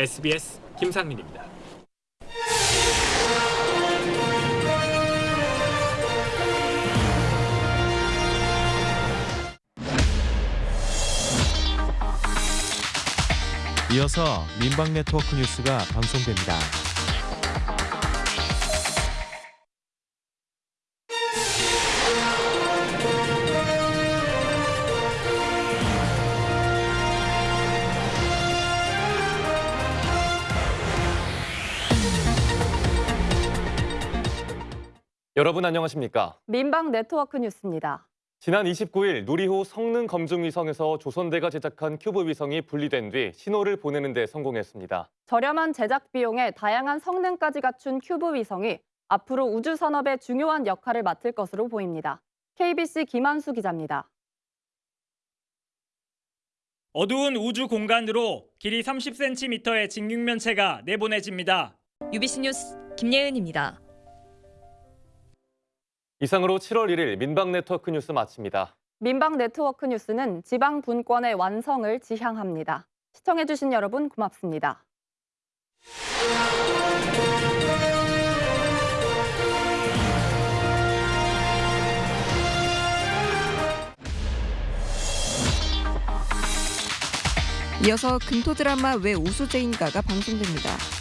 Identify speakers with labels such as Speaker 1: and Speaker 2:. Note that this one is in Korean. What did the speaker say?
Speaker 1: SBS 김상민입니다.
Speaker 2: 이어서 민방 네트워크 뉴스가 방송됩니다.
Speaker 3: 여러분 안녕하십니까?
Speaker 4: 민방 네트워크 뉴스입니다.
Speaker 3: 지난 29일 누리호 성능 검증 위성에서 조선대가 제작한 큐브 위성이 분리된 뒤 신호를 보내는 데 성공했습니다.
Speaker 4: 저렴한 제작 비용에 다양한 성능까지 갖춘 큐브 위성이 앞으로 우주 산업에 중요한 역할을 맡을 것으로 보입니다. KBC 김한수 기자입니다.
Speaker 5: 어두운 우주 공간으로 길이 30cm의 직육면체가 내보내집니다.
Speaker 6: UBC 뉴스 김예은입니다.
Speaker 3: 이상으로 7월 1일 민방 네트워크 뉴스 마칩니다.
Speaker 4: 민방 네트워크 뉴스는 지방 분권의 완성을 지향합니다. 시청해주신 여러분 고맙습니다.
Speaker 7: 이어서 금토 드라마 왜 우수제인가가 방송됩니다.